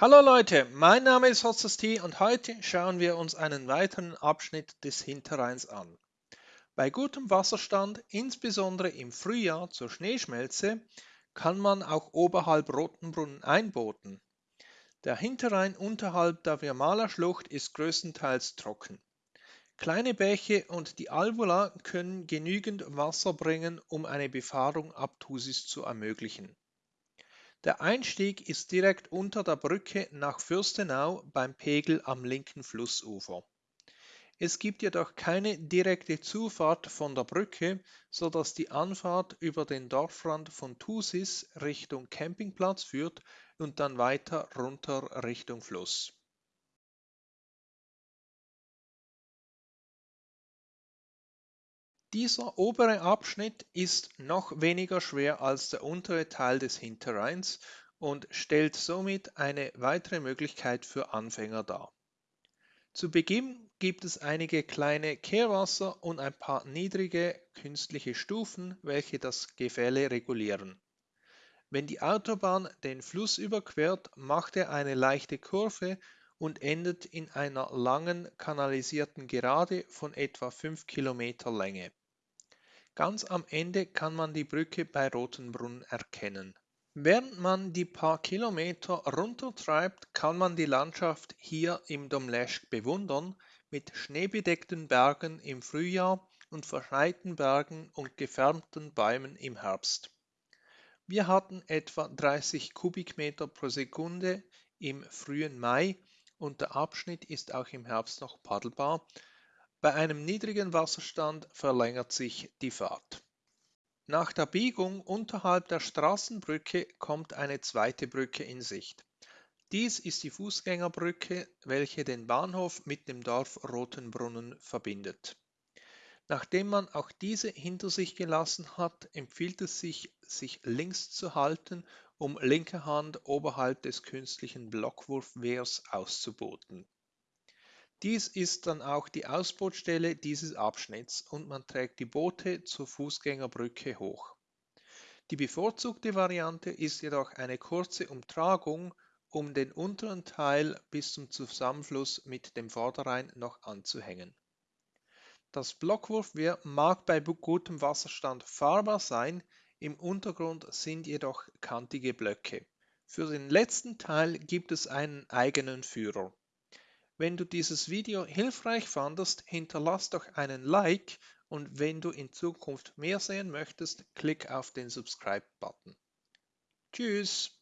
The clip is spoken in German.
Hallo Leute, mein Name ist Hotzes und heute schauen wir uns einen weiteren Abschnitt des Hinterrheins an. Bei gutem Wasserstand, insbesondere im Frühjahr zur Schneeschmelze, kann man auch oberhalb Rotenbrunnen einbooten. Der Hinterrhein unterhalb der Wirmaler Schlucht ist größtenteils trocken. Kleine Bäche und die Alvula können genügend Wasser bringen, um eine Befahrung ab Thusis zu ermöglichen. Der Einstieg ist direkt unter der Brücke nach Fürstenau beim Pegel am linken Flussufer. Es gibt jedoch keine direkte Zufahrt von der Brücke, so dass die Anfahrt über den Dorfrand von Thusis Richtung Campingplatz führt und dann weiter runter Richtung Fluss. Dieser obere Abschnitt ist noch weniger schwer als der untere Teil des Hinterrheins und stellt somit eine weitere Möglichkeit für Anfänger dar. Zu Beginn gibt es einige kleine Kehrwasser und ein paar niedrige künstliche Stufen, welche das Gefälle regulieren. Wenn die Autobahn den Fluss überquert, macht er eine leichte Kurve und endet in einer langen kanalisierten Gerade von etwa 5 Kilometer Länge. Ganz am Ende kann man die Brücke bei Rotenbrunn erkennen. Während man die paar Kilometer runtertreibt, kann man die Landschaft hier im Domleschg bewundern, mit schneebedeckten Bergen im Frühjahr und verschneiten Bergen und gefärbten Bäumen im Herbst. Wir hatten etwa 30 Kubikmeter pro Sekunde im frühen Mai und der Abschnitt ist auch im Herbst noch paddelbar, bei einem niedrigen Wasserstand verlängert sich die Fahrt. Nach der Biegung unterhalb der Straßenbrücke kommt eine zweite Brücke in Sicht. Dies ist die Fußgängerbrücke, welche den Bahnhof mit dem Dorf Rotenbrunnen verbindet. Nachdem man auch diese hinter sich gelassen hat, empfiehlt es sich, sich links zu halten, um linke Hand oberhalb des künstlichen Blockwurfwehrs auszuboten. Dies ist dann auch die Ausbootstelle dieses Abschnitts und man trägt die Boote zur Fußgängerbrücke hoch. Die bevorzugte Variante ist jedoch eine kurze Umtragung, um den unteren Teil bis zum Zusammenfluss mit dem Vorderrhein noch anzuhängen. Das Blockwurfwehr mag bei gutem Wasserstand fahrbar sein, im Untergrund sind jedoch kantige Blöcke. Für den letzten Teil gibt es einen eigenen Führer. Wenn du dieses Video hilfreich fandest, hinterlass doch einen Like und wenn du in Zukunft mehr sehen möchtest, klick auf den Subscribe-Button. Tschüss!